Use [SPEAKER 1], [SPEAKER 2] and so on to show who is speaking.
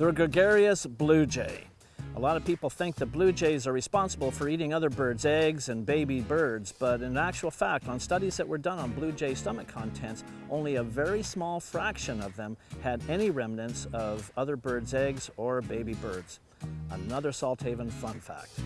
[SPEAKER 1] The gregarious blue jay. A lot of people think that blue jays are responsible for eating other birds' eggs and baby birds, but in actual fact, on studies that were done on blue jay stomach contents, only a very small fraction of them had any remnants of other birds' eggs or baby birds. Another Salthaven fun fact.